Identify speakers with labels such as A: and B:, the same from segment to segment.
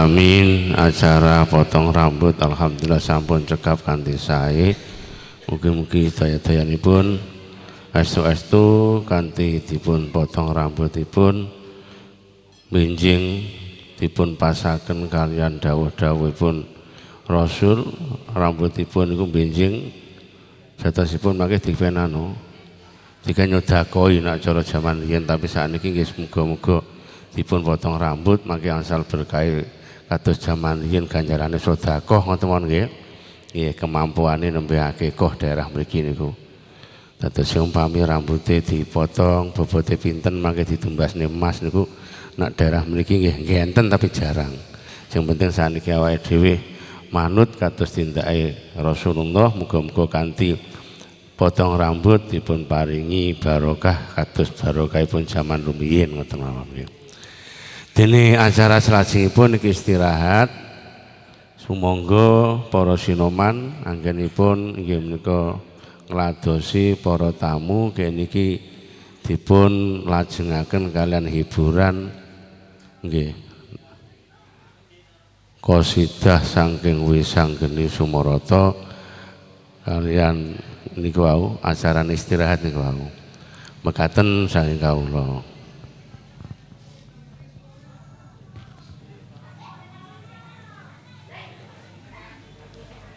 A: Amin. Acara potong rambut Alhamdulillah sampun cekap kanthi sae. Mugi-mugi daya-dayanipun estu-estu kanthi dipun potong rambutipun benjing dipun pasaken kalian dawuh-dawuhipun Rasul rambutipun iku benjing jatosipun mangke dipenano jika nyodakoi nak cara zaman riyen tapi saat ini nggih muga-muga dipun potong rambut mangke angsal berkah kados zaman riyen ganjarane sedekah ngoten mawon nggih. Nggih kemampuane nembe akeh daerah mriki niku. Dados umpami rambutnya dipotong bobote pinten mangke ditumbasne emas niku. Nak daerah mriki nggih nggih enten tapi jarang. Yang penting saniki awake dhewe manut kados tindake Rasulullah muga-muga kanthi potong rambut dipun paringi barokah kados barokahipun zaman rumiyin ngoten mawon nggih. Dene acara salajengipun iki istirahat. Sumangga para sinoman anggenipun inggih menika ngladosi para tamu keniki dipun lajengaken kalian hiburan nggih. Qasidah saking wisang geni Sumarata kalian niku wau acara istirahat niku wau. Mekaten saking kawula.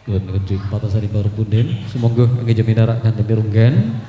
B: Yun ngejut patasari baru punden. Semoga nggih jaminara kan demi runggen.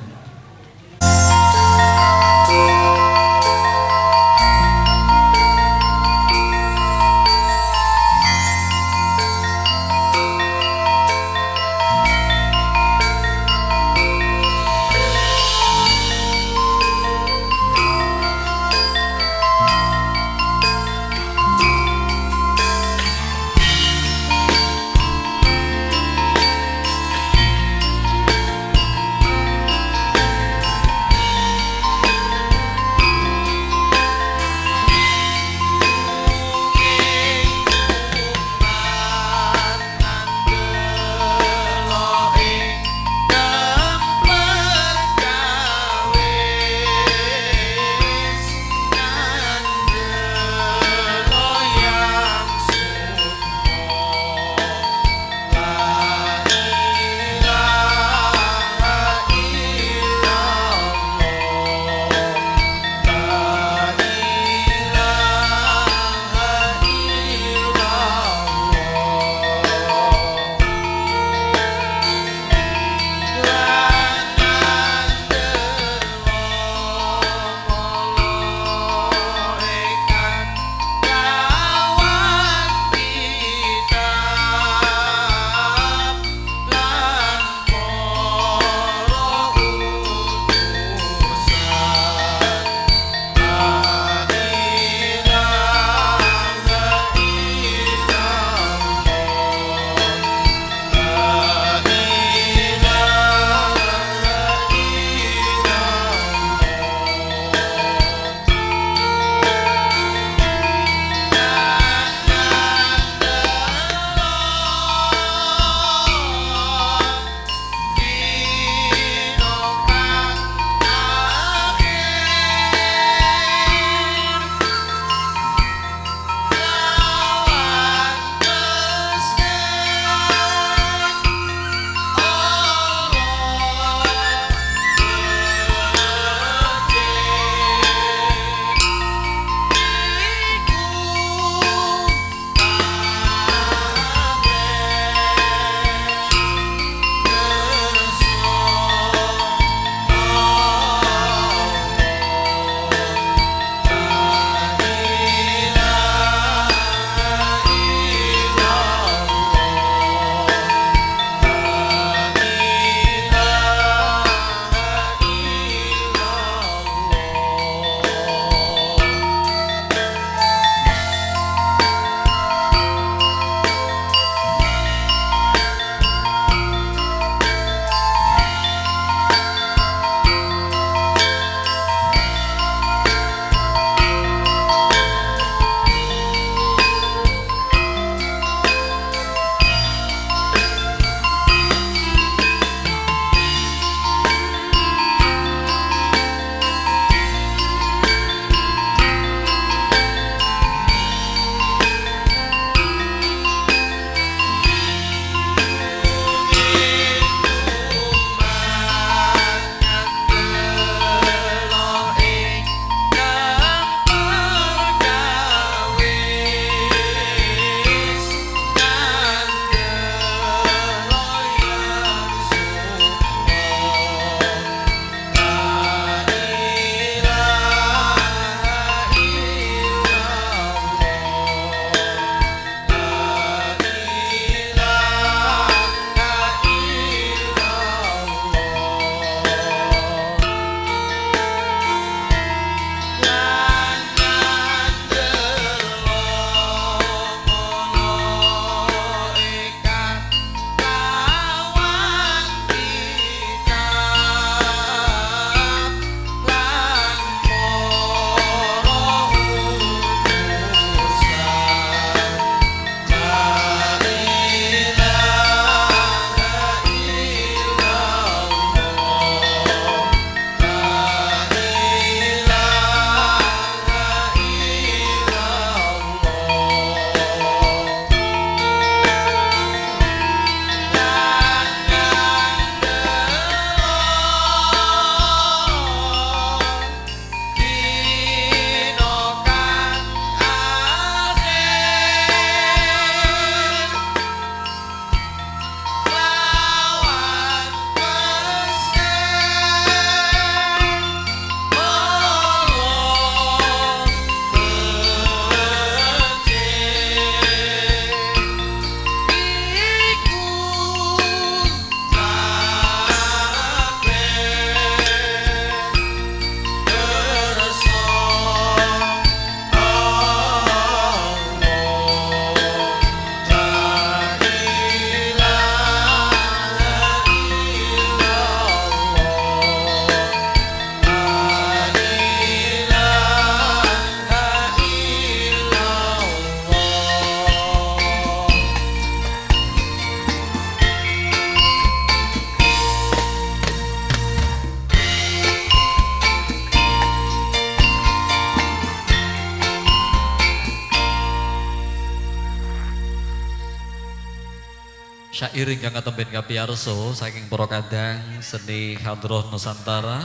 B: Syair ingkang katemben kapiyarso saking para kadang seni hadroh Nusantara.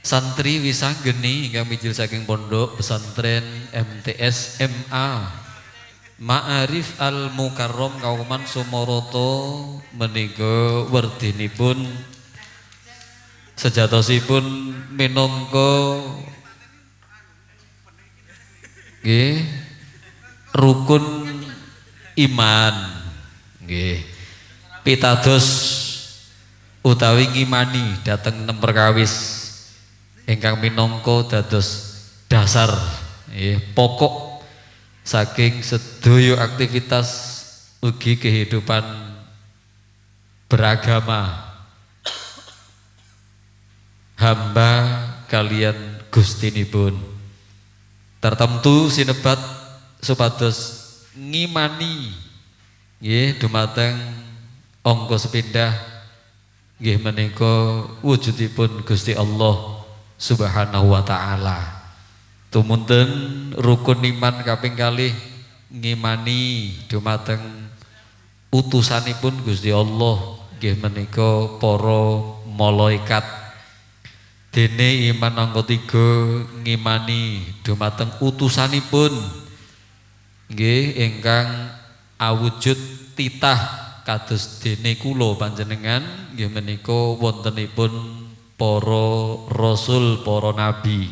B: Santri wisanggeni hingga mijil saking pondok pesantren MTS MA Ma'arif Al Mukarrom Kauman Sumoroto menika werdinipun. Sejatosipun minangka nggih rukun iman. Nggih pitados utawi ngimani dateng nem perkawis ingkang minangka dados dasar. Nggih pokok saking sedaya aktivitas ugi kehidupan beragama. Hamba kalian gustinipun tertentu sinebat supados ngimani. Nggih dumateng angka sepindah nggih menika wujudipun Gusti Allah Subhanahu wa taala. Tumunten rukun iman kaping kalih ngimani dumateng utusanipun Gusti Allah nggih menika para malaikat. Dene iman angka tiga ngimani dumateng utusanipun nggih ingkang awujud titah kados dene kula panjenengan nggih menika wontenipun para rasul, para nabi.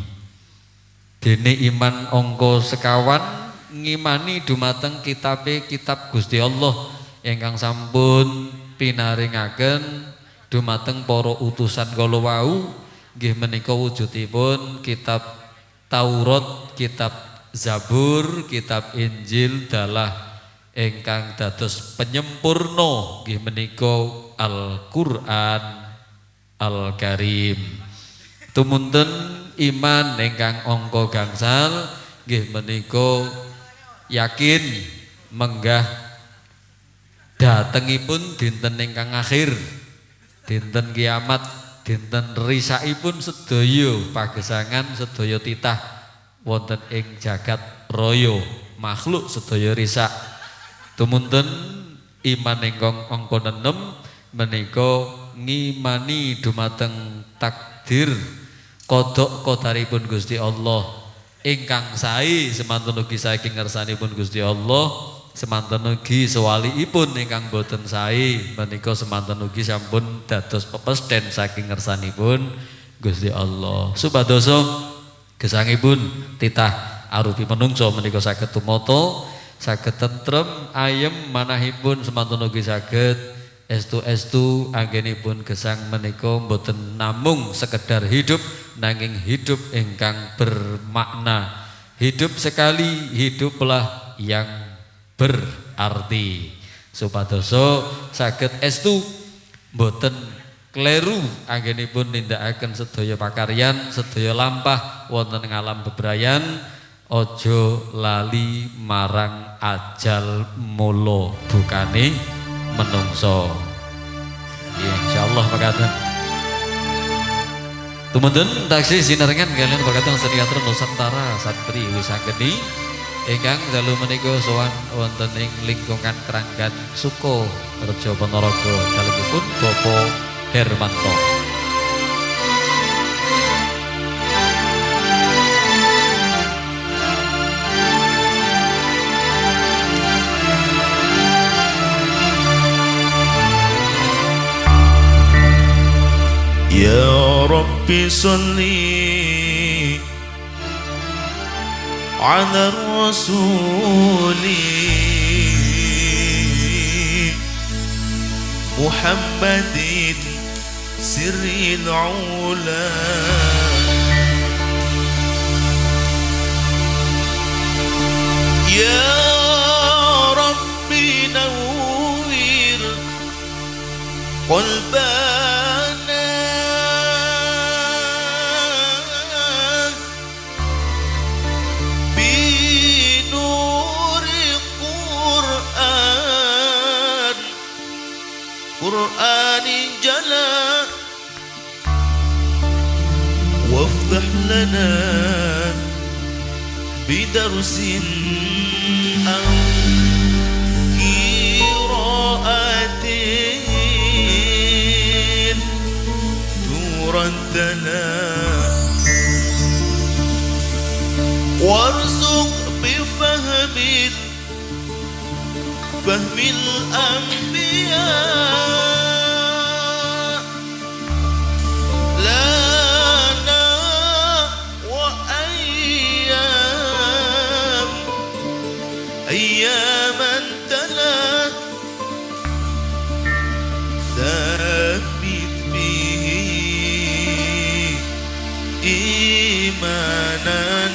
B: Dene iman angka sekawan ngimani dumateng kitabe kitab Gusti Allah ingkang sampun pinaringaken dumateng para utusan kala wau nggih menika wujudipun kitab Taurat, kitab Zabur, kitab Injil dalah ingkang dados penyempurna nggih menika Al-Qur'an Al-Karim. Tumunten iman ingkang angka gangsal nggih menika yakin menggah datengipun dinten ingkang akhir dinten kiamat dinten risaipun sedaya pagesangan sedaya titah wonten ing jagat raya makhluk sedaya risak tumunten iman ingkang angka 6 menika ngimani dumateng takdir kodok kodaripun Gusti Allah ingkang sae semantun ugi saking ngersanipun Gusti Allah semanten ugi sewaliipun ingkang boten sae menika semanten ugi sampun dados pepesden saking ngersanipun Gusti Allah. Supadoso gesangipun titah arupi menungso menika saged tumata, saged tentrem, ayem manahipun semanten ugi saged estu-estu anggenipun gesang menika boten namung sekedar hidup nanging hidup ingkang bermakna. Hidup sekali, hiduplah yang berarti. Supadoso saged estu boten kleru anggenipun nindakaken sedaya pakaryan sedaya lampah wonten ing alam bebrayan ojo lali marang ajal mulo bukane menungso. Ya insyaallah makaten Tumunten taksi sinarengan kalian berkata seni Nusantara santri wisangeni ingkang dalu menika sowan wonten ing lingkungan Keranggan Suko Rejo Ponorogo. Dalemipun Bapak Hermanto
C: يا رب صلي على الرسول محمد سر العلا. يا رب نور قلبك القرآن جلا. وافتح لنا بدرس أو قراءة نورا دلا وارزق بفهم فهم الأنبياء.
B: na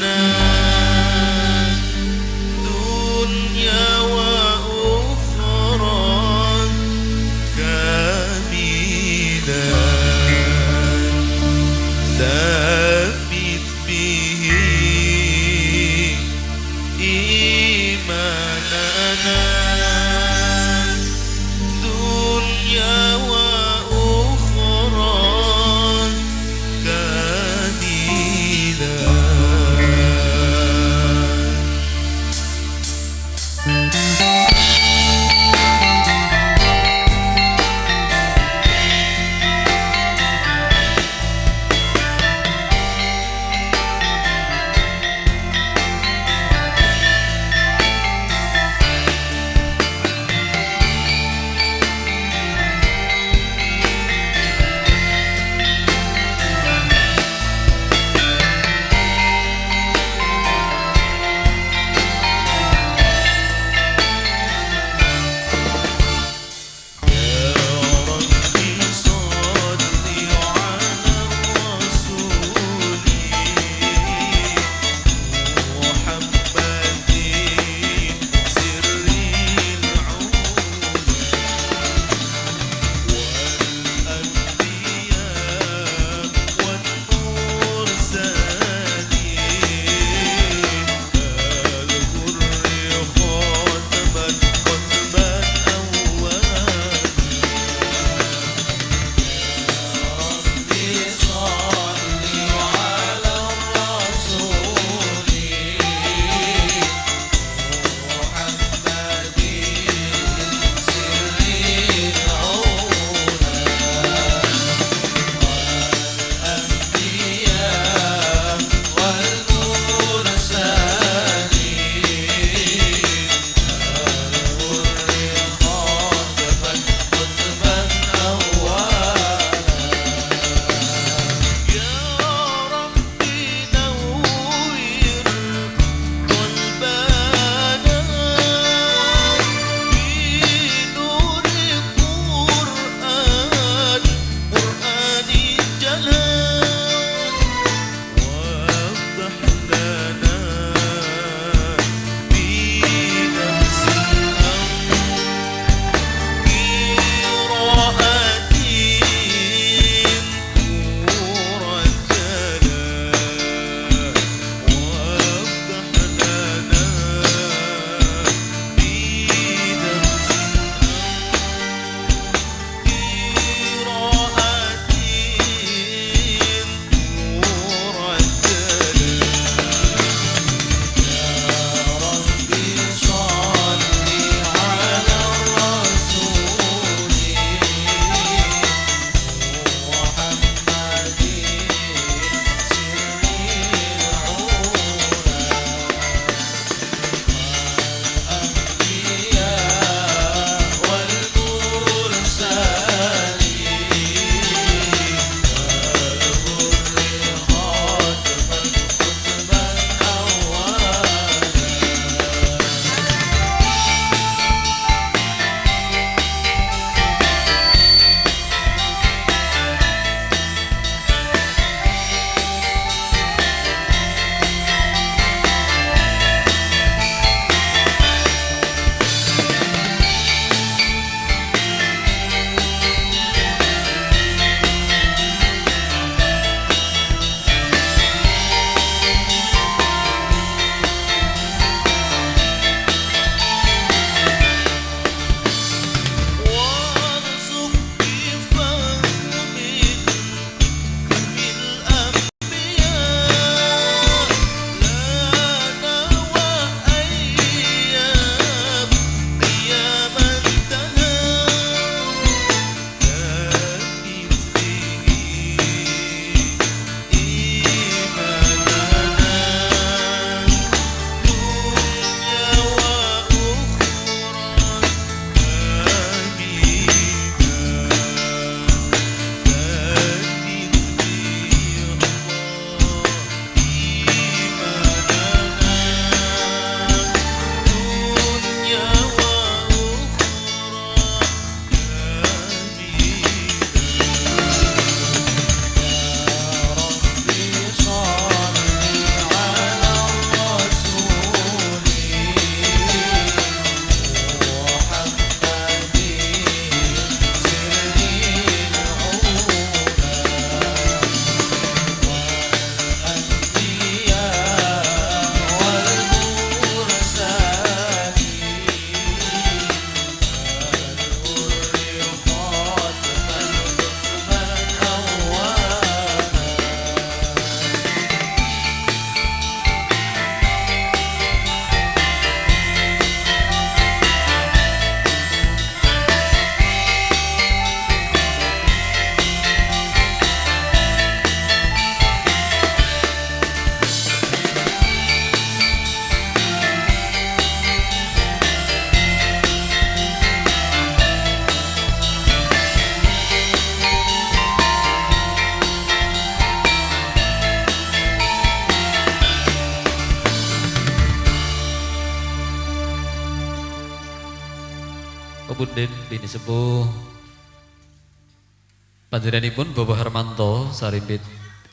B: Panjenenganipun Bapak Hermanto Sarimbit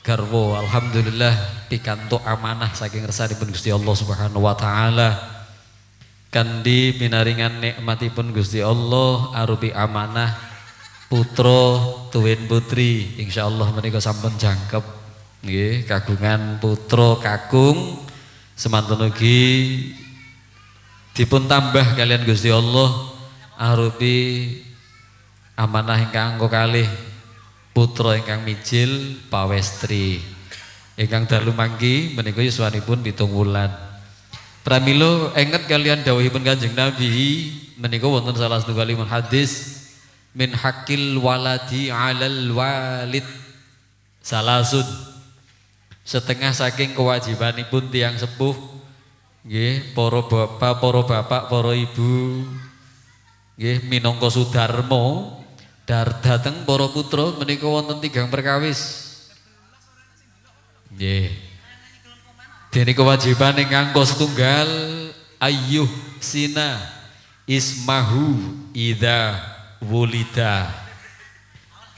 B: Garwo Alhamdulillah pikantuk amanah saking resanipun Gusti Allah Subhanahu wa taala. Kandi pinaringan nikmatipun Gusti Allah arupi amanah putra tuwin putri. Insyaallah menika sampun jangkep. Nggih kagungan putra kakung semantun ugi dipun tambah kalian Gusti Allah arupi amanah ingkang angka kalih putra ingkang mijil pawestri. Ingkang dalu mangki menika yuswanipun pitung wulan. Pramila enget kalian dawuhipun Kanjeng Nabi menika wonten salah setunggalipun hadis min hakil waladi alal walid. Salasun. Setengah saking kewajibanipun tiang sepuh nggih para bapak para bapak para ibu Nggih minangka Sudarmo dar dateng para putra menika wonten tigang perkawis. Nggih. Dene kewajiban ingkang setunggal ayyuh sina ismahu ida wulida.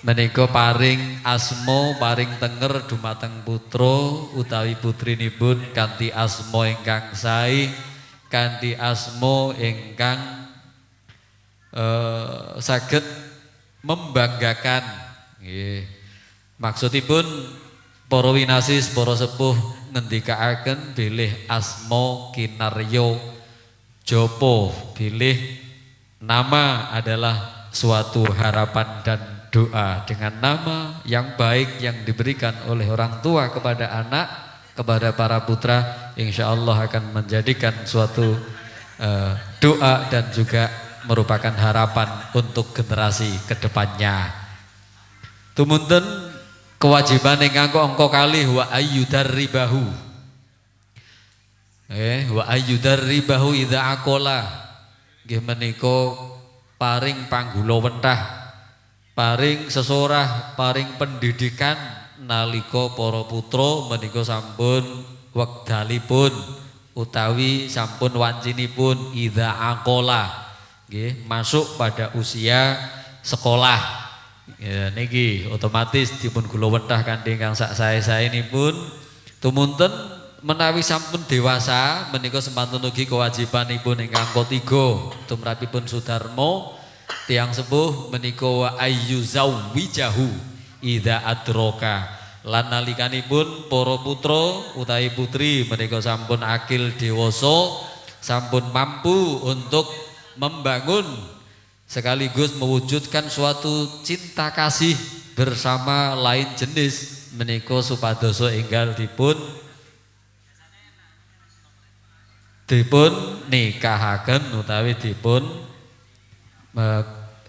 B: Menika paring asmo paring tenger dumateng putra utawi putrinipun kanthi asmo ingkang sae kanthi asmo ingkang eh, saged membanggakan. Nggih. Maksudipun para winasis para sepuh ngendikaaken bilih asma kinaryo jopo bilih nama adalah suatu harapan dan doa. Dengan nama yang baik yang diberikan oleh orang tua kepada anak kepada para putra insya Allah akan menjadikan suatu uh, doa dan juga merupakan harapan untuk generasi ke depannya. Tumunten kewajiban yang angko angko kali wa ayyudar ribahu. Eh, wa ayyudar ribahu ida akola. Nggih menika paring panggula wentah, paring sesorah, paring pendidikan nalika para putra menika sampun wekdalipun utawi sampun wancinipun ida akola Nggih, masuk pada usia sekolah. Ya, niki otomatis dipun kula wentah kanthi kang sak sae-sae pun tumunten menawi sampun dewasa menika sempantun ugi kewajibanipun ingkang ketiga tumrapipun Sudarmo. Tiang sepuh menika wa ayyuzawwijahu idza adroka lan nalikanipun para putra utawi putri menika sampun akil dewasa sampun mampu untuk membangun sekaligus mewujudkan suatu cinta kasih bersama lain jenis meniko supadoso enggal dipun dipun nikahaken utawi dipun e,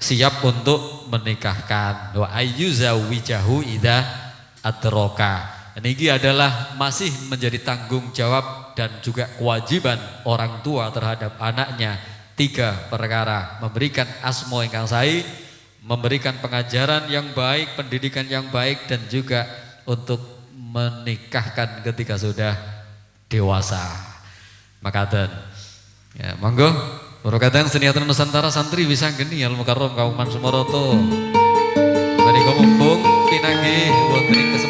B: siap untuk menikahkan. Wa ayyuzawijahu ida atroka. Ini adalah masih menjadi tanggung jawab dan juga kewajiban orang tua terhadap anaknya tiga perkara. Memberikan asmo yang sae memberikan pengajaran yang baik pendidikan yang baik dan juga untuk menikahkan ketika sudah dewasa. Makaten. Ya monggo. Barokatan seniatan Nusantara santri bisa geni al mukarrom kauman sumoroto menika mumpung pinanggih wonten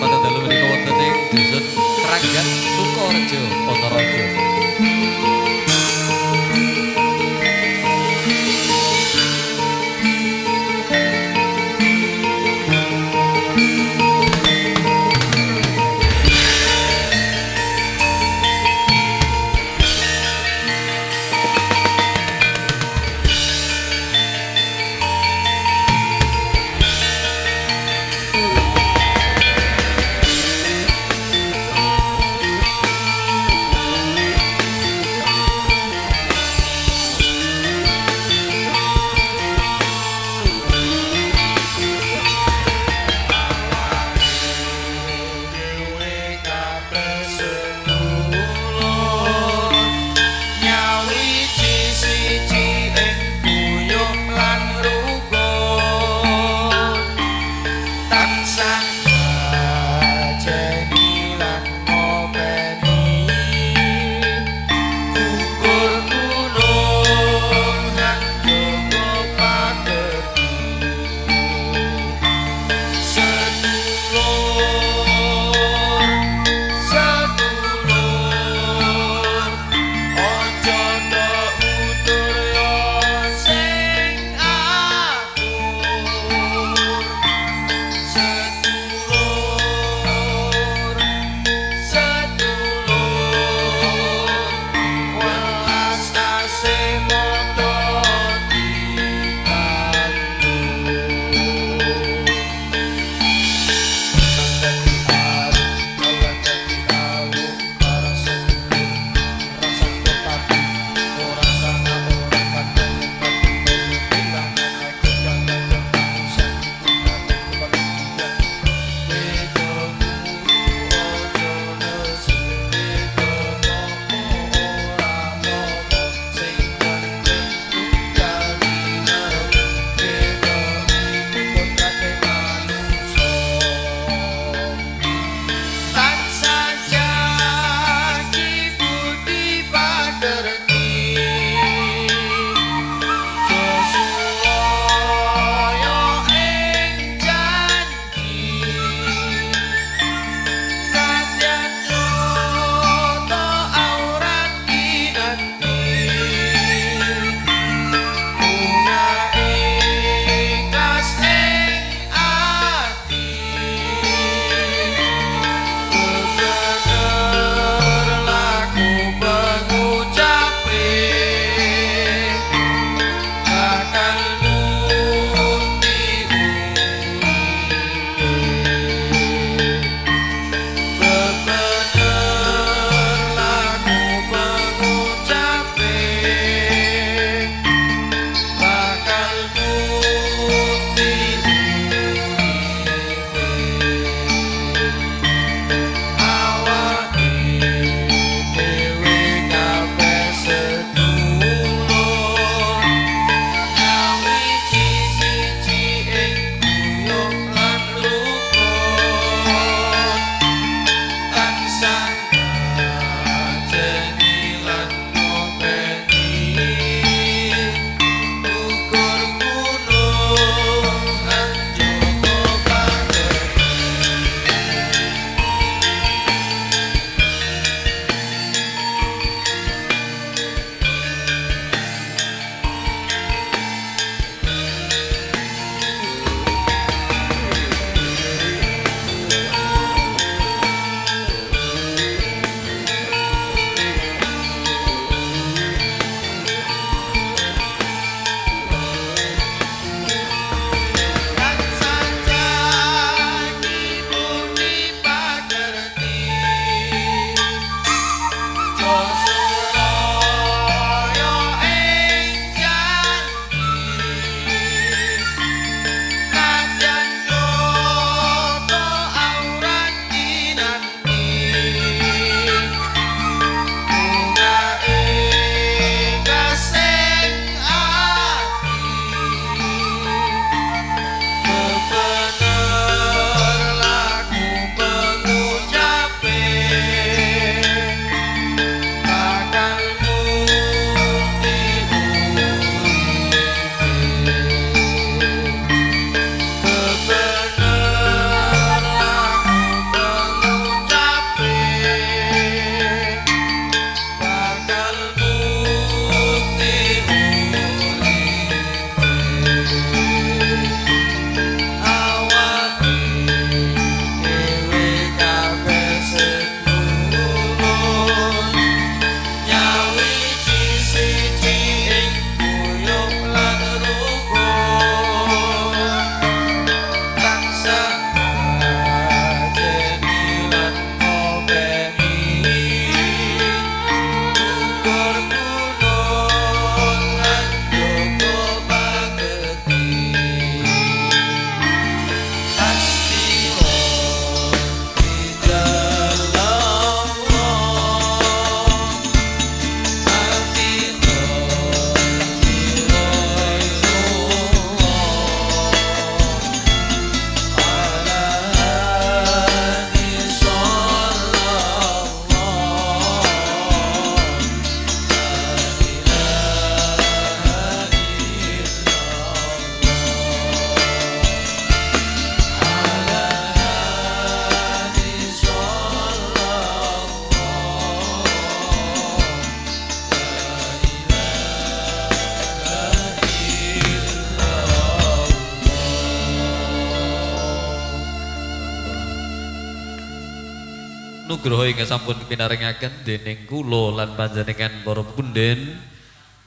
B: nugroho ingkang sampun pinaringaken dening kula lan panjenengan para punden.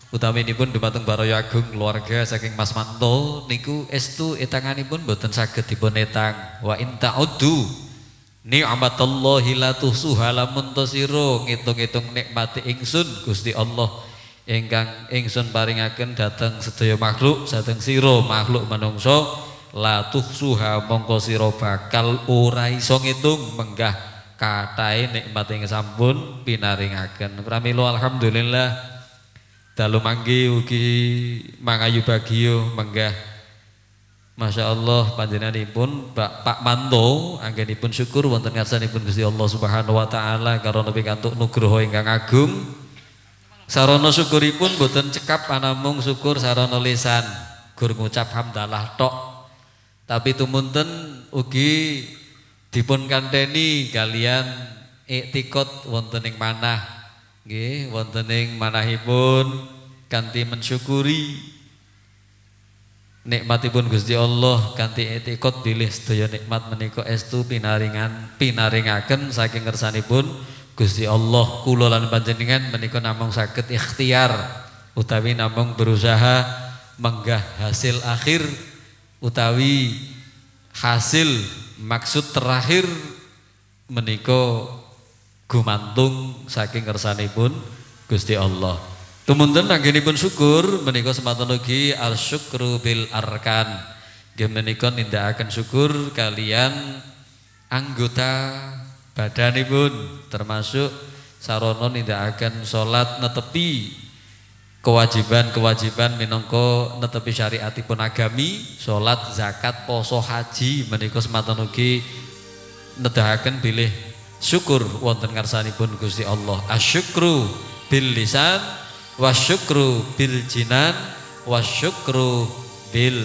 B: Utaminipun dumateng Baraya Agung keluarga saking Mas Manto niku estu etanganipun boten saged dipun etang. Wa in ta'uddu ni'matallahi la tuhsuha lamun to sira ngitung-ngitung nikmati ingsun Gusti Allah ingkang ingsun paringaken dhateng sedaya makhluk dhateng sira makhluk manungsa la tuhsuha mongko sira bakal ora iso ngitung menggah katahe nikmat ing sampun pinaringaken. Pramila alhamdulillah. Dalu manggi ugi mangayu bagio menggah. Masya Allah panjenenganipun Pak Pak Manto anggenipun syukur wonten ngarsanipun Gusti Allah Subhanahu wa taala karena pikantuk nugroho ingkang agung. Sarana syukuripun boten cekap anamung syukur sarana lisan. Gur ngucap hamdalah tok. Tapi tumunten ugi dipun kanteni kalian iktikot wonten ing manah. Nggih wonten manahipun kanthi mensyukuri nikmatipun Gusti Allah kanthi etikot bilih sedaya nikmat menika estu pinaringan pinaringaken saking ngersanipun Gusti Allah. Kula lan panjenengan menika namung saged ikhtiar utawi namung berusaha menggah hasil akhir utawi hasil maksud terakhir menika gumantung saking ngersanipun Gusti Allah Tumunten anggenipun syukur menika semanten ugi al-syukru bil arkan. Nggih menika nindakaken syukur kalian anggota badanipun termasuk sarana nindakaken salat netepi kewajiban-kewajiban minangka netepi syariatipun agami, salat, zakat, poso, haji menika semanten ugi nedahaken bilih syukur wonten ngarsanipun Gusti Allah. Asyukru bil lisan wasyukru bil jinan wasyukru bil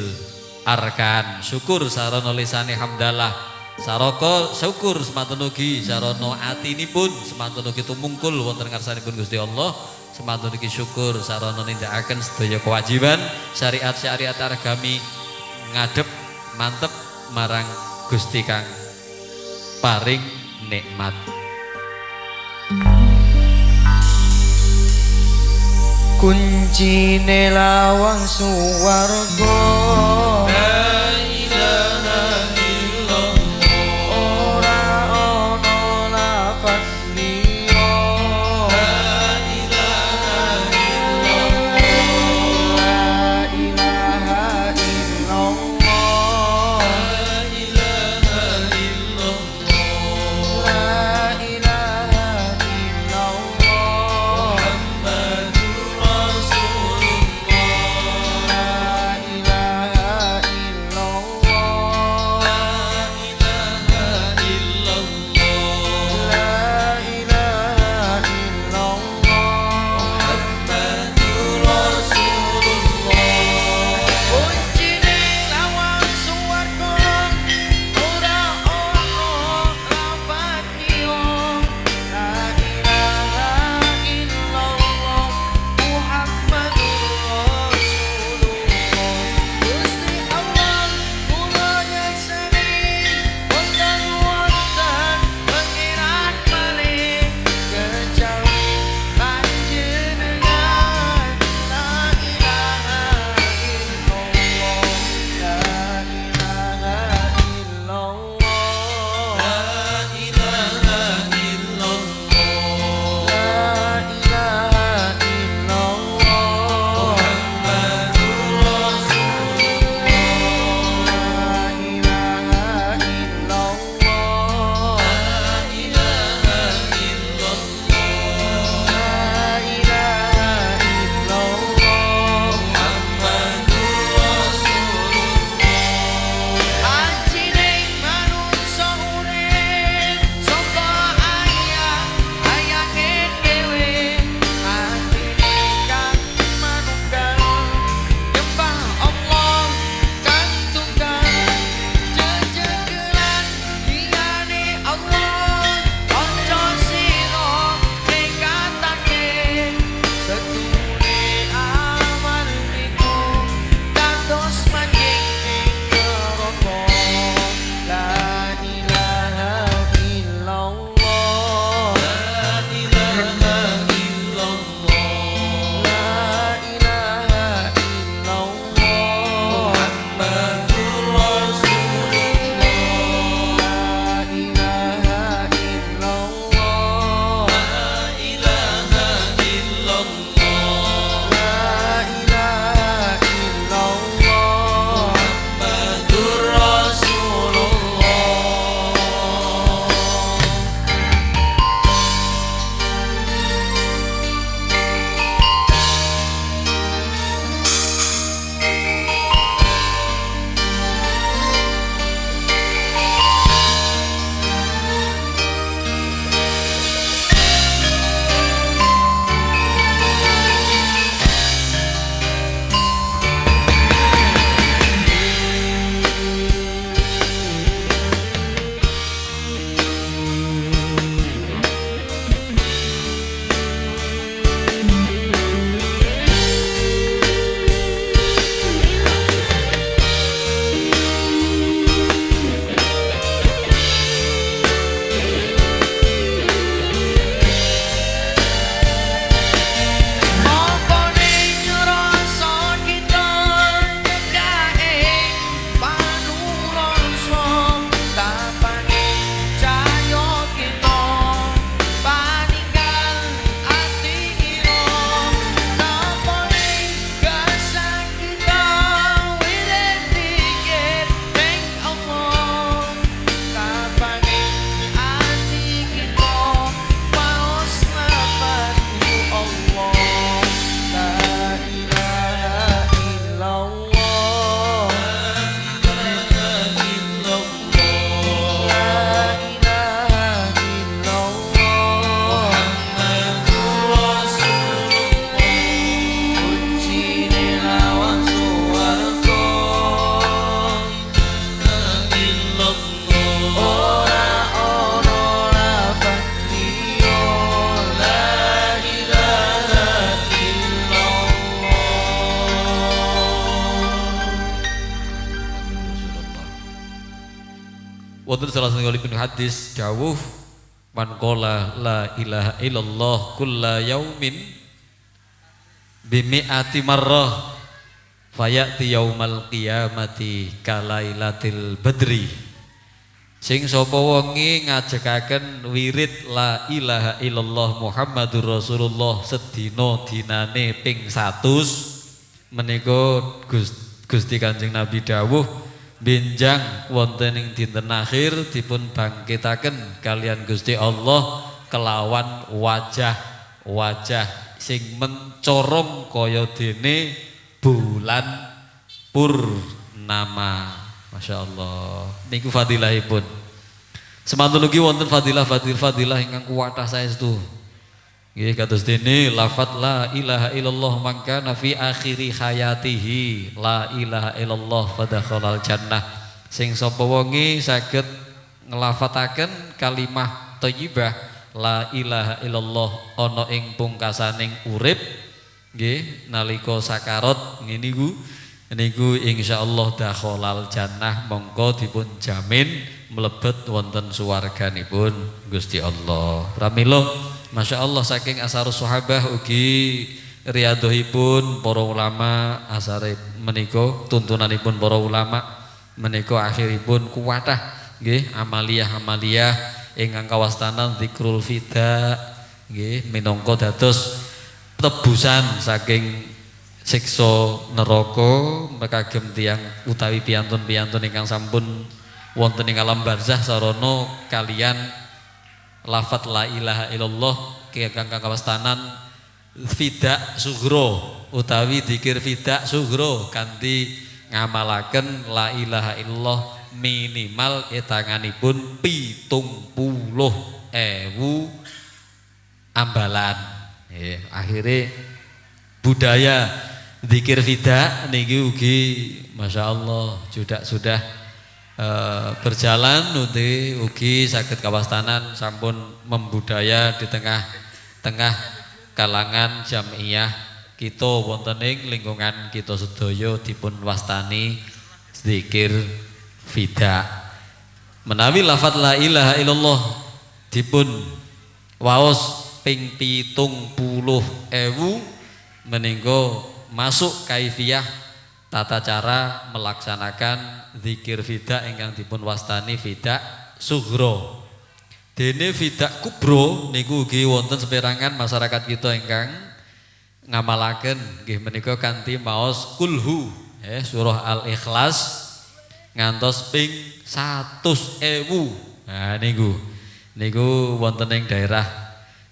B: arkan. Syukur sarana lisane hamdalah. Saroko syukur semanten ugi sarana atinipun semanten ugi tumungkul wonten ngarsanipun Gusti Allah semanten ugi syukur sarana nindakaken sedaya kewajiban syariat-syariat agami ngadep mantep marang Gusti Kang. Paring nikmat.
D: Kuncine lawang suwarga
B: salah satunggalipun hadis dawuh man qala la ilaha illallah kulla yaumin bimi'ati marrah fayati yaumal qiyamati kalailatil badri. Sing sapa wengi ngajekaken wirid la ilaha illallah Muhammadur Rasulullah sedina dinane ping 100 menika Gusti Kanjeng Nabi dawuh benjang wonten ing dinten akhir dipun bangkitaken kalian Gusti Allah kelawan wajah-wajah sing mencorong kaya dene bulan purnama. Masya Allah niku fadilahipun. Semantun ugi wonten fadilah fadilah fadilah ingkang kuwatah saestu Nggih kados dene lafat la ilaha illallah mangka nafi akhiri hayatihi la ilaha illallah fadakhalal jannah. Sing sapa wonge saged nglafataken kalimah thayyibah la ilaha illallah ana ing pungkasaning urip. Nggih nalika sakarat ngene iku niku insyaallah dakhalal jannah mongko dipun jamin mlebet wonten suwarganipun Gusti Allah. Pramila Masya Allah saking asar sahabah ugi riadohipun para ulama asare meniko tuntunanipun para ulama meniko akhiripun kuwatah nggih amaliyah-amaliyah ingkang kawastanan zikrul fida nggih minangka dados tebusan saking siksa neraka mekagem tiang utawi piantun-piantun ingkang sampun wonten ing alam barzah sarana kalian lafat la ilaha illallah kang kawastanan fidak sugro utawi dikir fidak sugro kanthi ngamalaken la ilaha illallah minimal etanganipun pitung puluh ewu ambalan. Eh, akhirnya budaya dikir fidak niki ugi Masya Allah sudah sudah e, berjalan uti ugi sakit kawastanan sampun membudaya di tengah-tengah kalangan jamiah kita wontening lingkungan kita sedaya dipun wastani zikir fida. Menawi lafat la ilaha illallah dipun waos ping pitung puluh ewu meninggo masuk kaifiyah tata cara melaksanakan zikir fida ingkang dipun wastani fida sugro. Dene fida kubro niku ugi wonten seperangan masyarakat kita ingkang ngamalaken nggih menika kanthi maos kulhu eh surah Al-Ikhlas ngantos ping 100.000. Nah niku niku wonten ing daerah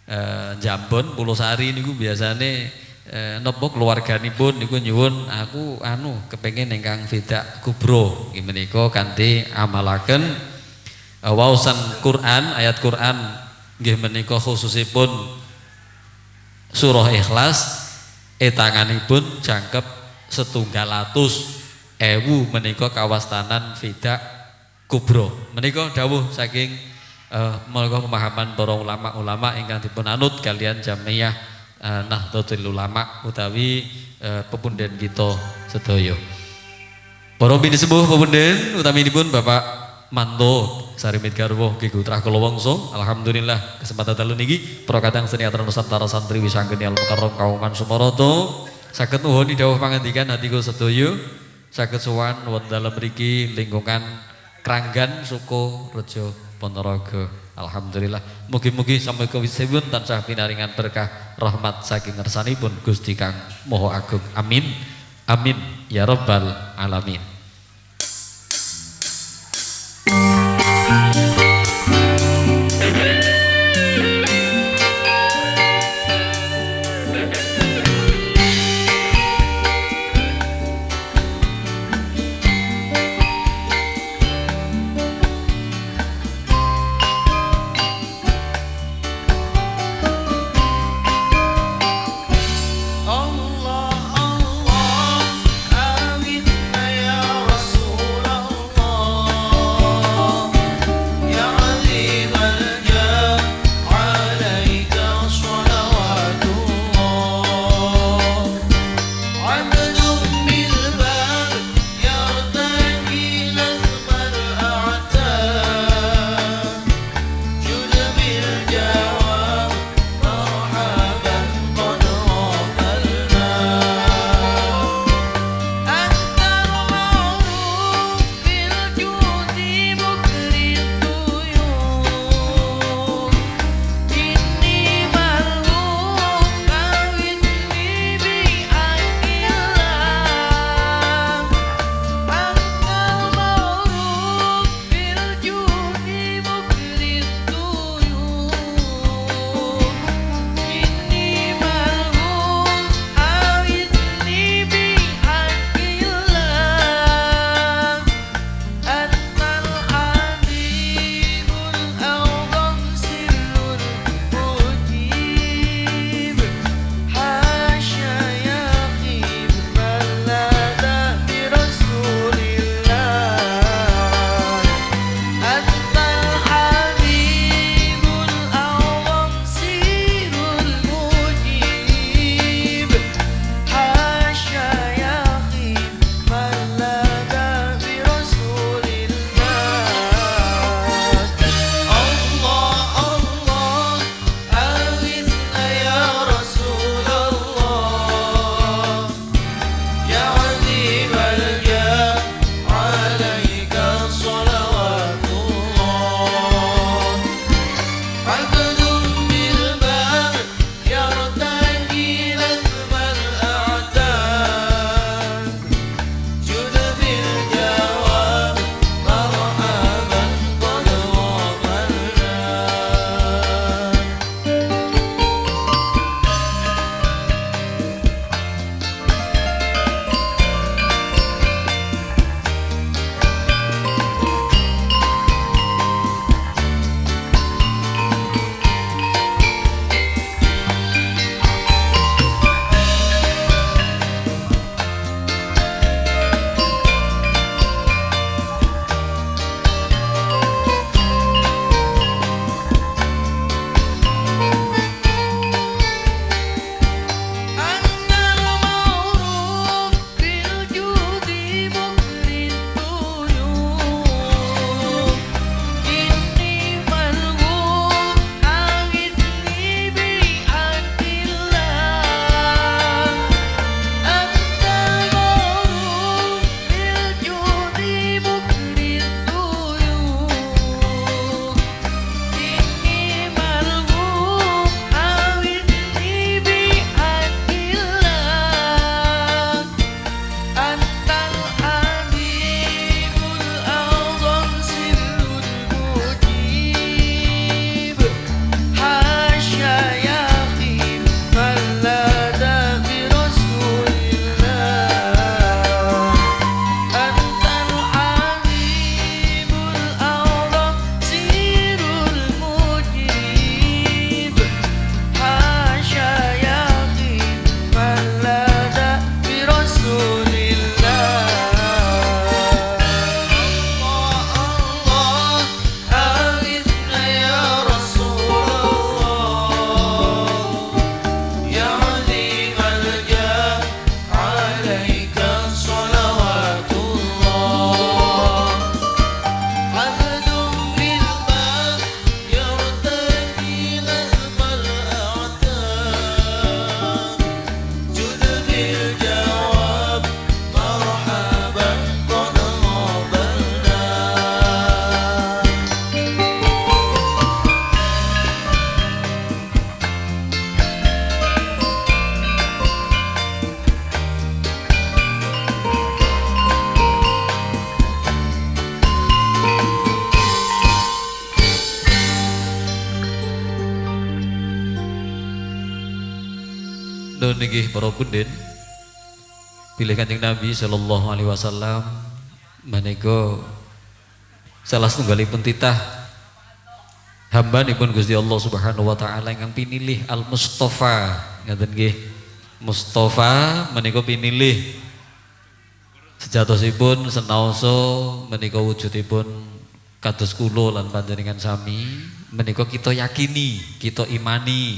B: eh, Jambon Pulau niku biasane eh, nopo keluarganipun niku nyuwun aku anu kepengen ingkang tidak kubro. Menika kanthi amalaken eh, waosan Quran ayat Quran nggih khususipun surah Ikhlas etanganipun jangkep setunggal atus ewu menika kawastanan tidak kubro. Menika dawuh saking uh, pemahaman para ulama-ulama ingkang dipun anut kalian jamiah uh, Nahdlatul Ulama utawi uh, pepunden kita sedaya. Para sepuh pepunden utaminipun Bapak Manto Sarimit Garwo Ki Putra Kula. Alhamdulillah kesempatan dalu niki para kadang seni atra Nusantara santri wisanggeni al mukarram kauman Sumaroto saged nuhuni dawuh pangandikan hati kula sedaya saged sowan wonten dalem mriki lingkungan Kranggan Suko Rejo Ponorogo. Alhamdulillah. Mugi-mugi sampai ke wisibun tansah pinaringan berkah rahmat saking ngersanipun Gusti Kang Moho Agung. Amin. Amin ya rabbal alamin. Punden pilih kanjeng Nabi Shallallahu Alaihi Wasallam. Menika salah setunggalipun titah. Hamba pun Gusti Allah Subhanahu Wa Taala yang pinilih Al Mustafa ngaten nggih? Mustafa menika pinilih. Sejatosipun senaoso menika wujudipun kados kula lan panjenengan sami. Menika kita yakini kita imani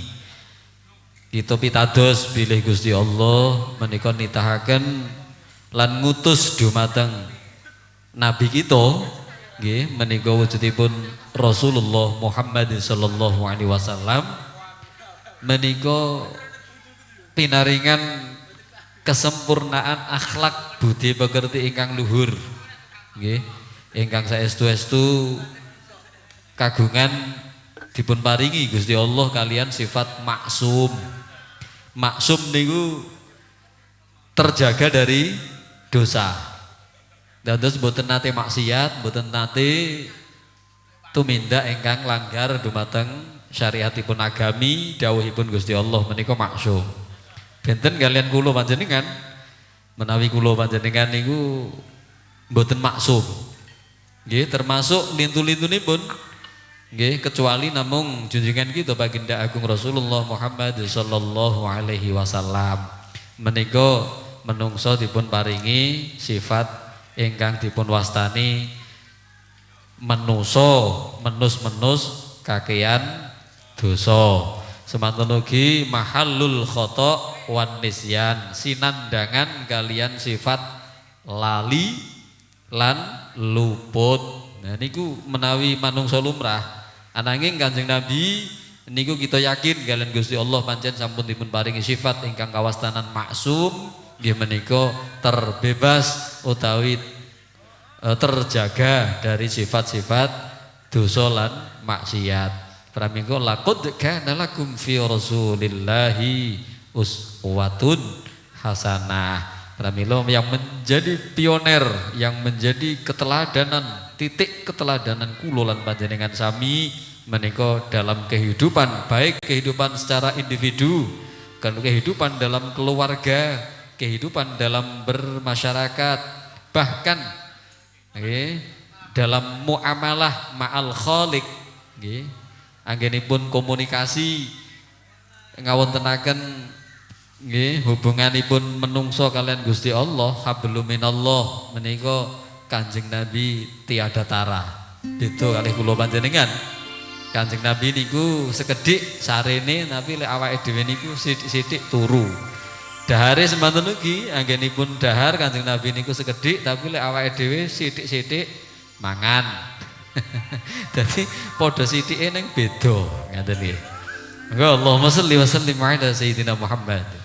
B: kita pitados bilih Gusti Allah menika nitahaken lan ngutus dumateng nabi kita nggih menika wujudipun Rasulullah Muhammad sallallahu alaihi wasallam. Menika pinaringan kesempurnaan akhlak budi pekerti ingkang luhur nggih ingkang saestu-estu kagungan dipun paringi Gusti Allah kalian sifat maksum maksum niku terjaga dari dosa. Dan terus boten nate maksiat, boten nate tumindak engkang langgar dumateng syariatipun agami dawuhipun Gusti Allah menika maksum. Benten kalian kula panjenengan menawi kula panjenengan niku boten maksum. Nggih termasuk lintu-lintunipun Nggih, kecuali namung junjungan kita baginda agung Rasulullah Muhammad sallallahu alaihi wasallam. Menika menungso dipun paringi sifat ingkang dipun wastani menuso, menus-menus kakean dosa. Semanten ugi mahallul khata wan sinandangan kalian sifat lali lan luput. Nah niku menawi manungsa lumrah Ananging Kanjeng Nabi niku kita yakin kalian Gusti Allah pancen sampun dipun paringi sifat ingkang kawastanan maksum nggih menika terbebas utawi e, terjaga dari sifat-sifat dosa lan maksiat. Praminggo laqad kana lakum fi rasulillahi uswatun hasanah. Pramilo yang menjadi pioner, yang menjadi keteladanan titik keteladanan kula lan panjenengan sami menika dalam kehidupan baik kehidupan secara individu kan kehidupan dalam keluarga kehidupan dalam bermasyarakat bahkan okay, dalam muamalah ma'al khaliq nggih anggenipun komunikasi ngawontenaken nggih hubunganipun menungso kalian Gusti Allah hablum minallah menika Kanjeng Nabi tiada tara. Itu kali kula panjenengan. Kanjeng Nabi niku sekedik sarene tapi lek awake dhewe niku sithik-sithik turu. Dahare semanten ugi anggenipun dahar Kanjeng Nabi niku sekedik tapi lek awake dhewe sithik-sithik mangan. Jadi padha sithike ning beda ngaten nggih. Allahumma shalli wa sallim ala sayyidina Muhammad.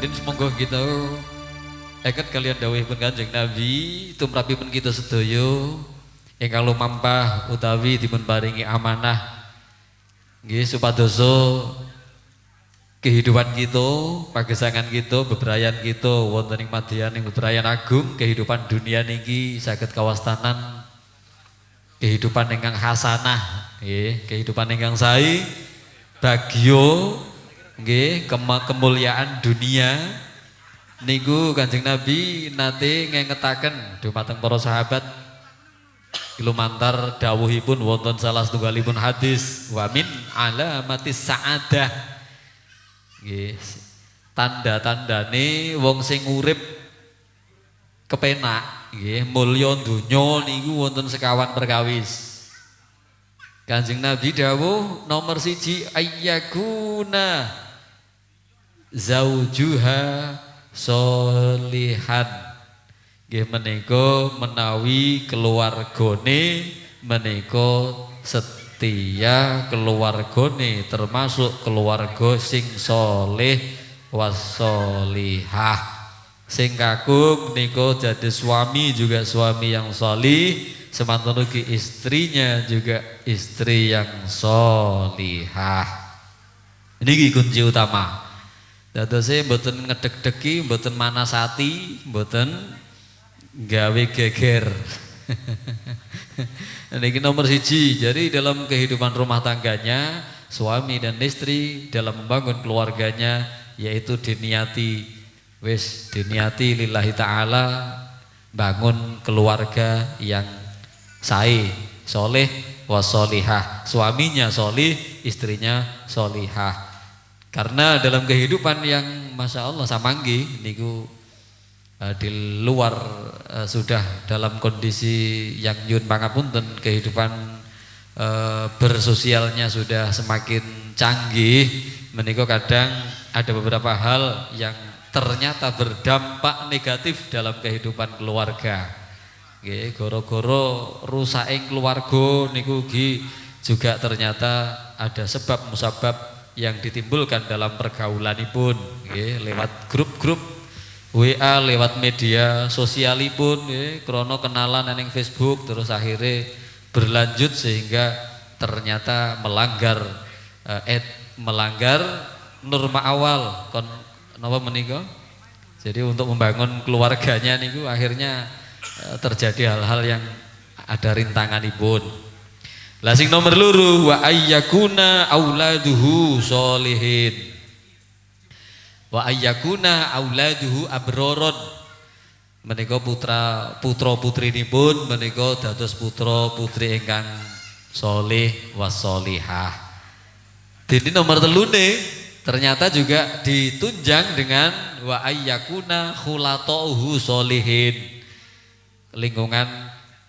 B: Pun semonggo kita Eket kalian dawuhipun Kanjeng Nabi tumrapipun kita sedaya. Ingkang lumampah utawi dipun paringi amanah nggih supadoso kehidupan kita, pagesangan kita, bebrayan kita wonten ing madyan agung kehidupan dunia niki saged kawastanan. Kehidupan ingkang hasanah kehidupan ingkang sae bagyo nggih kemuliaan dunia. Niku Kanjeng Nabi nate ngengetaken dumateng para sahabat. Lumantar dawuhipun wonten salah setunggalipun hadis wa min alamatis saadah. Nggih tanda-tandane wong sing urip kepenak. Nggih mulya donya niku wonten sekawan perkawis Kanjeng Nabi dawuh nomor siji ayyakuna zaujuha solihan nggih menika menawi keluargane menika setia keluargane termasuk keluarga sing soleh wasolihah sing kakung niko jadi suami juga suami yang solih semantan ugi istrinya juga istri yang solihah ini kunci utama Dadose mboten ngedek-deki, mboten manasati, mboten gawe geger. Ini nomor siji. Jadi dalam kehidupan rumah tangganya, suami dan istri dalam membangun keluarganya yaitu diniati wis diniati lillahi taala bangun keluarga yang sae, soleh wasolihah. Suaminya solih, istrinya solihah. Karena dalam kehidupan yang masya Allah samanggi niku uh, di luar uh, sudah dalam kondisi yang yun pangapunten kehidupan uh, bersosialnya sudah semakin canggih menikah kadang ada beberapa hal yang ternyata berdampak negatif dalam kehidupan keluarga. Nggih, goro-goro rusaking keluarga niku juga ternyata ada sebab musabab yang ditimbulkan dalam pergaulan pun ya, lewat grup-grup WA lewat media sosialipun ya, krono kenalan neng Facebook terus akhirnya berlanjut sehingga ternyata melanggar eh, melanggar norma awal. Kon napa menika? Jadi untuk membangun keluarganya niku akhirnya terjadi hal-hal yang ada rintangan ibun lah nomor luru wa ayyakuna auladuhu solihin. Wa ayyakuna auladuhu abroron. Menika putra putra putrinipun menika dados putra putri ingkang solih wasolihah. Dini nomor telune ternyata juga ditunjang dengan wa ayyakuna khulatauhu solihin. Lingkungan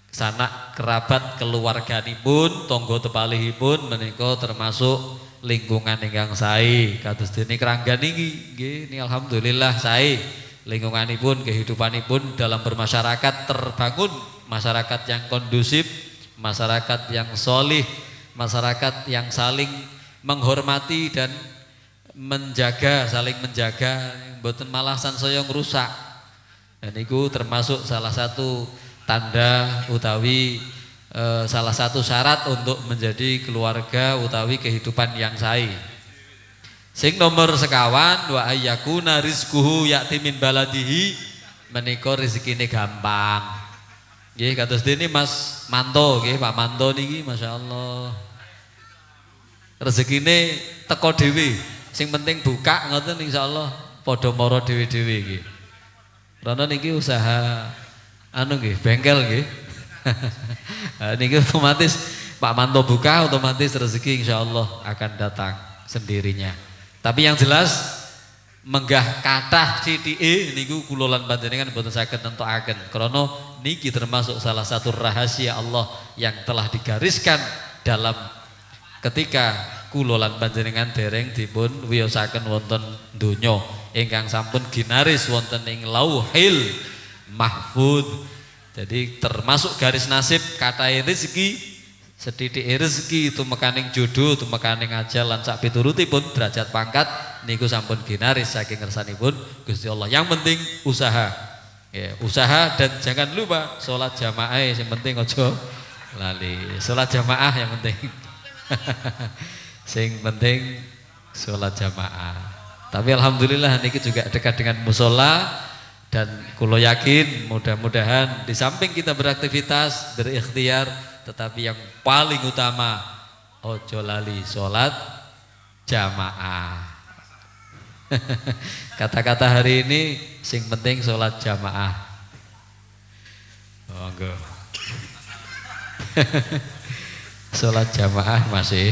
B: sanak kerabat keluarganipun tonggo tepalihipun menika termasuk lingkungan ingkang sae. Kados dene keranggan niki nggih ini alhamdulillah sae. Lingkunganipun kehidupanipun dalam bermasyarakat terbangun. Masyarakat yang kondusif masyarakat yang solih masyarakat yang saling menghormati dan menjaga saling menjaga. Mboten malah sansaya rusak dan itu termasuk salah satu tanda utawi e, salah satu syarat untuk menjadi keluarga utawi kehidupan yang sae. Sing nomor sekawan wa ayyakuna rizquhu ya'ti min baladihi menika rezekine gampang. Nggih kados dene Mas Manto nggih Pak Manto niki masyaallah. Rezekine teko dhewe. Sing penting buka ngoten insyaallah padha mara dhewe-dhewe nggih. Karena niki usaha anu nggih, bengkel nggih. niki otomatis Pak Manto buka otomatis rezeki insya Allah akan datang sendirinya. Tapi yang jelas menggah kathah CTE niku kula lan panjenengan boten saged nentokaken. Krana niki termasuk salah satu rahasia Allah yang telah digariskan dalam ketika kula lan panjenengan dereng dipun wiyosaken wonten donya ingkang sampun ginaris wonten ing Lauhil mahfud jadi termasuk garis nasib kata rezeki
D: Sedidik rezeki tumekaning jodoh, tumekaning ajal lan sak piturutipun derajat pangkat niku sampun ginaris saking ngersanipun Gusti Allah. Yang penting usaha. Ya, usaha dan jangan lupa sholat jamaah yang penting ojo lali. Sholat jamaah yang penting. sing penting sholat jamaah. Tapi alhamdulillah niki juga dekat dengan musola dan kulo yakin mudah-mudahan di samping kita beraktivitas berikhtiar tetapi yang paling utama ojo lali sholat jamaah. Kata-kata hari ini sing penting sholat jamaah. Oh enggak sholat jamaah masih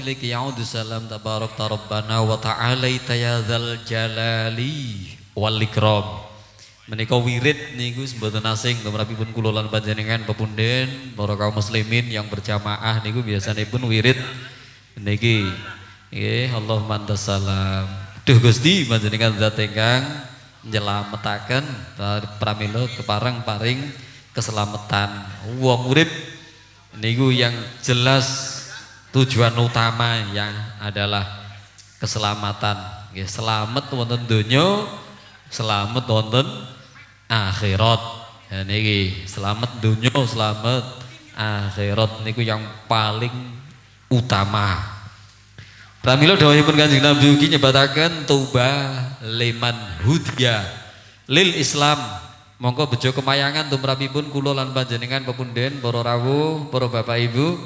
B: ilaika ya'udu salam tabarak rabbana wa ta'alaita ya dzal jalali wal ikram menika wirid niku mboten asing tumrapipun kula lan panjenengan pepunden para kaum muslimin yang berjamaah niku biasanipun wirid niki. Nggih Allahumma antas salam. Duh Gusti panjenengan zat ingkang nyelametaken pramila kepareng paring keselamatan. Wong urip niku yang jelas tujuan utama yang adalah keselamatan. Nggih selamat wonten donya selamat wonten akhirat. Ya niki selamat donya selamat akhirat niku yang paling utama. Pramila dawuhipun Kanjeng Nabi ugi nyebataken tuba liman hudya lil Islam. Monggo bejo kemayangan tumrapipun kula lan panjenengan pepunden para rawuh para bapak ibu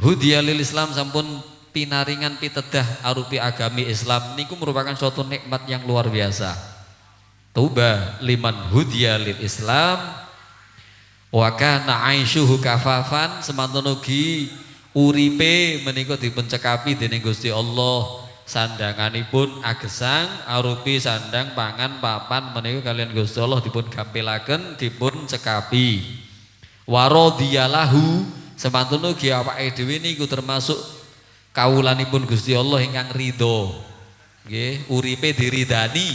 B: hudya lil Islam sampun pinaringan pitedah arupi agami Islam niku merupakan suatu nikmat yang luar biasa. Tuba liman hudya lil Islam wa kana aisyuhu kafafan semanten ugi uripe menika dipun cekapi dening Gusti Allah. Sandanganipun agesang arupi sandang pangan papan menika kalian Gusti Allah dipun gampilaken dipun cekapi. Waradhiyalahu semantun ugi awake dhewe niku termasuk kawulanipun Gusti Allah ingkang ridho nggih uripe diridani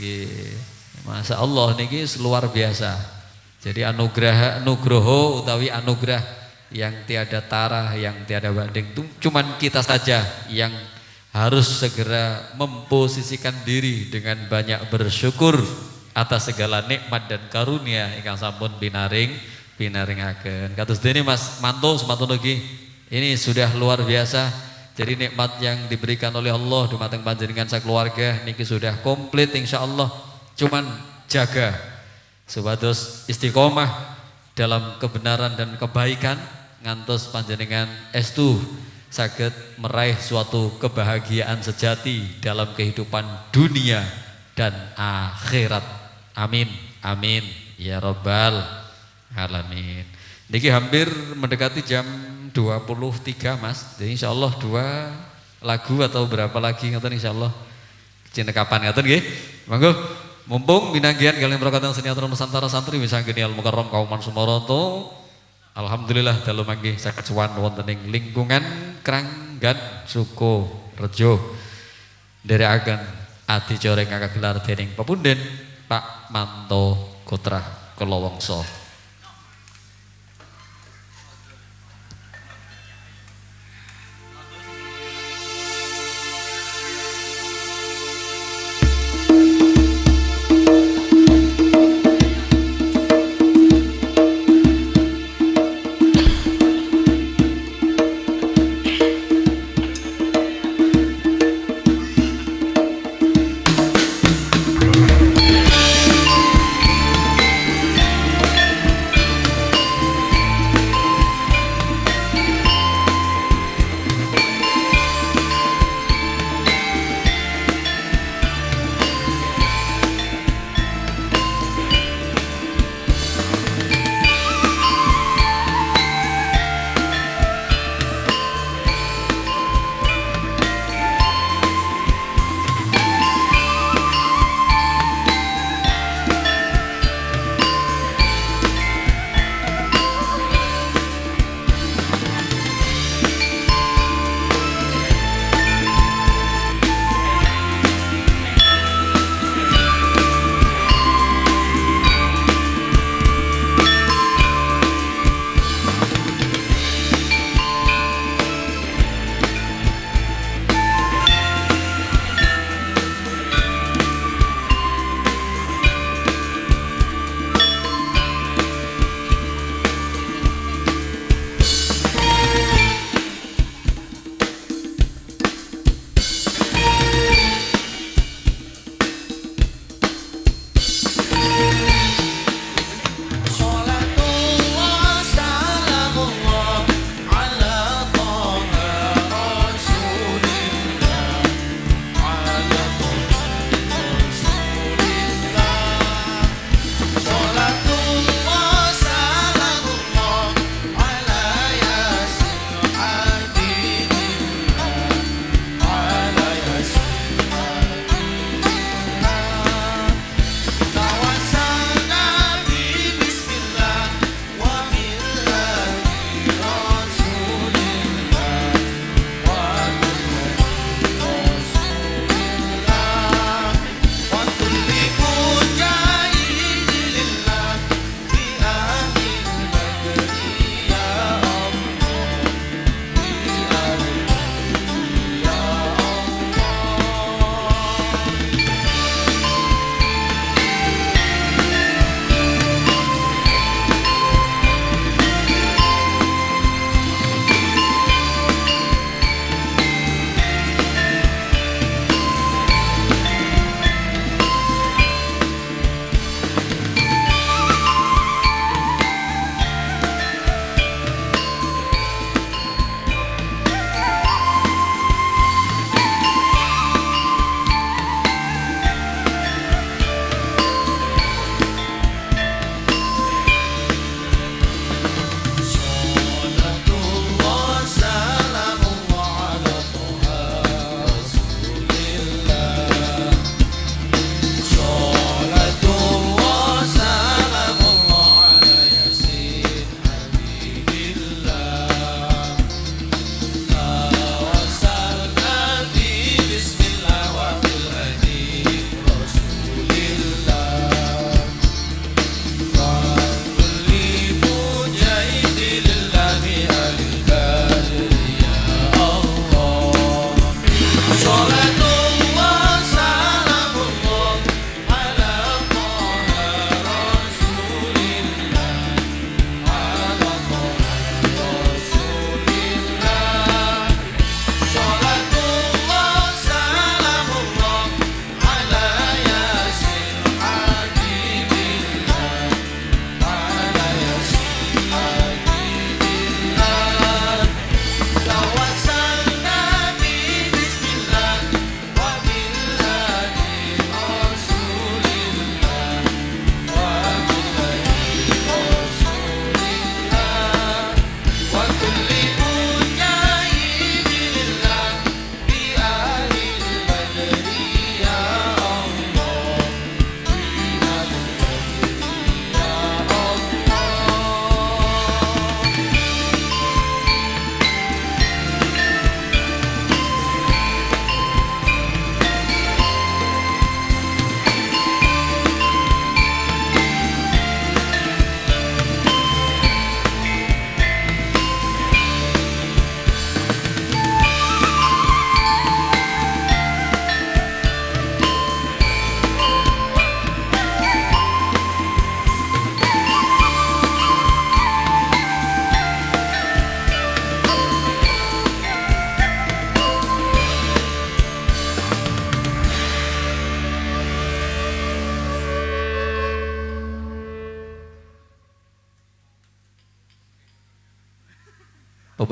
B: nggih Masya Allah niki luar biasa jadi anugerah nugroho utawi anugerah yang tiada tara, yang tiada banding. Itu cuman kita saja yang harus segera memposisikan diri dengan banyak bersyukur atas segala nikmat dan karunia ingkang sampun binaring binaringaken. Kados dene Mas Manto semanten lagi. Ini sudah luar biasa. Jadi nikmat yang diberikan oleh Allah dumateng panjenengan keluarga niki sudah komplit insyaallah. Cuman jaga supados istiqomah dalam kebenaran dan kebaikan ngantos panjenengan estu saged meraih suatu kebahagiaan sejati dalam kehidupan dunia dan akhirat. Amin. Amin. Ya Rabbal alamin. Niki hampir mendekati jam 23 Mas. Jadi insya Allah dua lagu atau berapa lagi ngoten insya Allah. Cinta kapan ngoten nggih? Monggo mumpung binanggian kalian berkata senior Nusantara santri bisa gini al mukarram kauman sumaroto Alhamdulillah dalu manggi saged sowan wonten ing lingkungan Kranggan Suko Rejo. Nderekaken adicara ingkang gelar dening pepunden Pak Manto Kotra Kelowongso.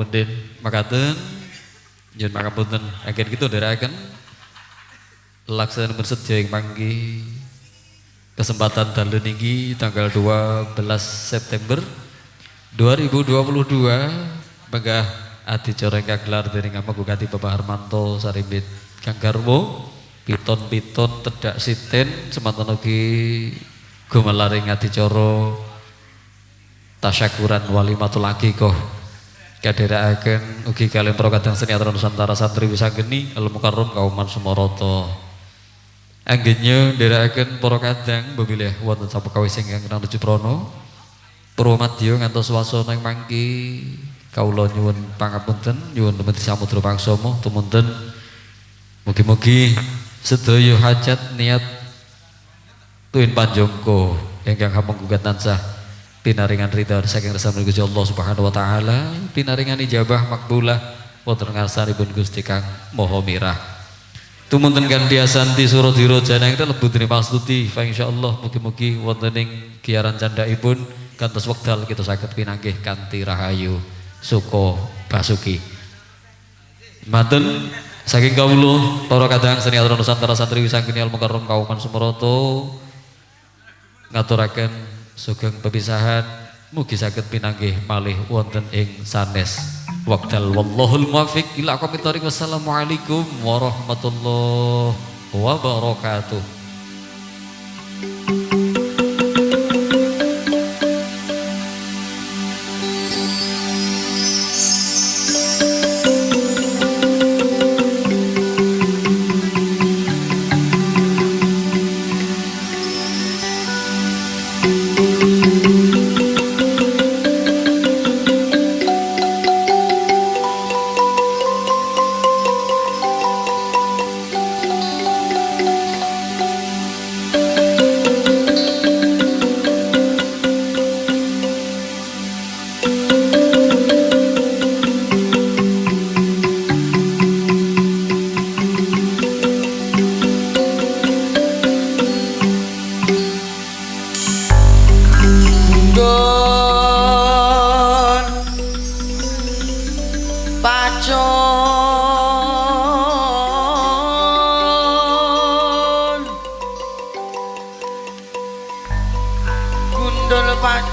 B: Pemenden makaten. Nyun pangapunten agen gitu ndherekaken laksana bersedia ing panggi kesempatan dalu niki tanggal 12 September 2022 Megah adicara ingkang gelar dening Amagugati Bapak Harmanto Sarimbit Kang Garwo piton-piton tedak siten semanten ugi gumelaring adicara tasyakuran walimatul aqiqah kadherekaken ugi kalian prokadang seni aturan Nusantara Santri Wisageni Al Mukarram Kauman Sumoroto Anggennya nderekaken para kadang sapa kawis ingkang kenang nuju prana Purwomadya ngantos swasana ing mangki. Kawula nyuwun pangapunten nyuwun tumeti samudra pangsama. Tumunten mugi-mugi sedaya hajat niat tuwin panjangka ingkang hamenggugat tansah pinaringan ridha saking resami Gusti Allah Subhanahu wa taala pinaringan ijabah makbulah wonten ngarsanipun Gusti Kang Maha Mirah Tumunten gantiasanti suradira janang lebu terima stuti fa insyaallah mugi-mugi wonten ing giaran candhaipun kantos wekdal kita saged pinanggih kanthi rahayu suka basuki. Maten saking kawula para kadang seni aturan Nusantara santri wisangkeni al mukarram kauman Sumeroto ngaturaken sugeng pepisahan mugi saged pinanggih malih wonten ing sanes Waqtal wallahul muwafiq ila aqwamit. Wassalamualaikum warahmatullahi wabarakatuh.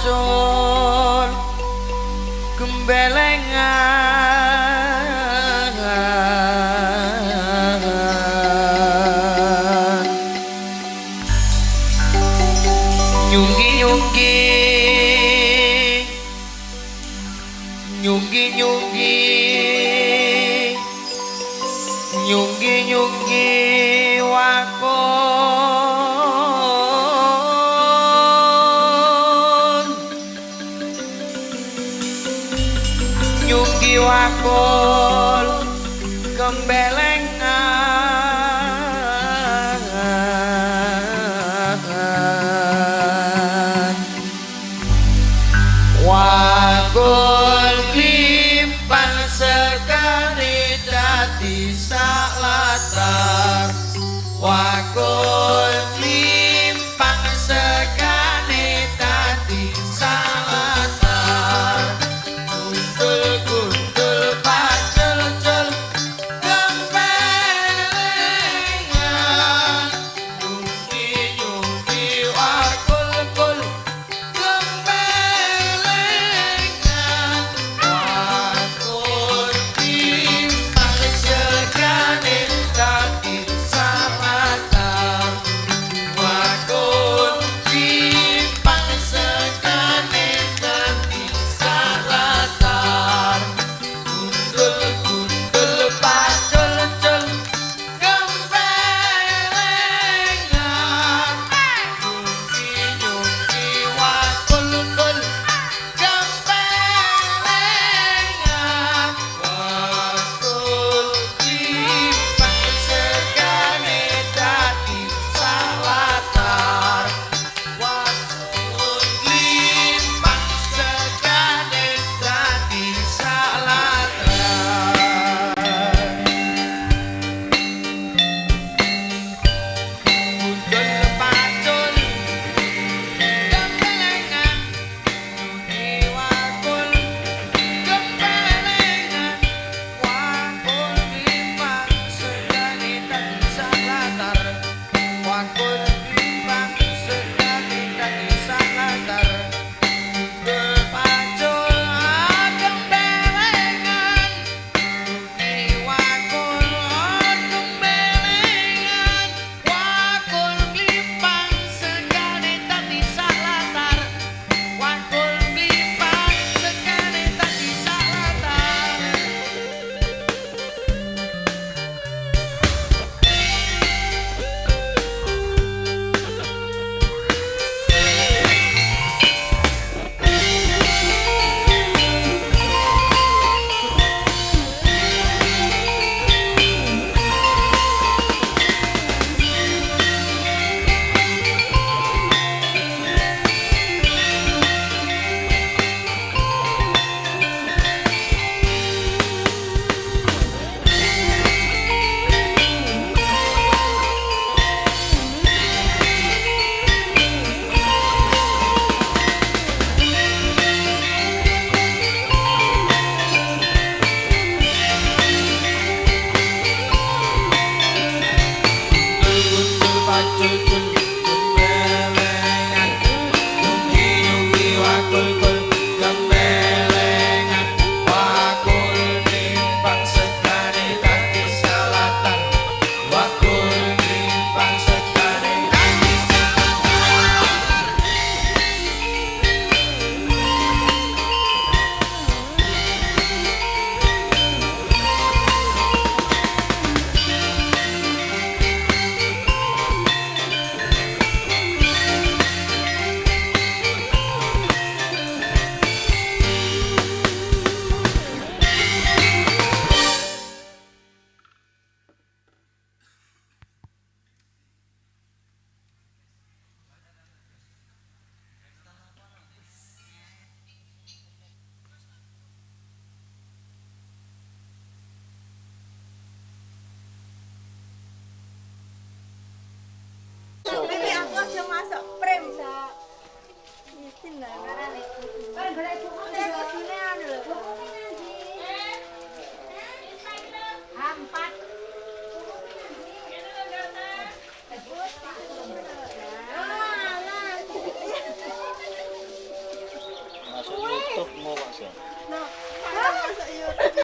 D: 좀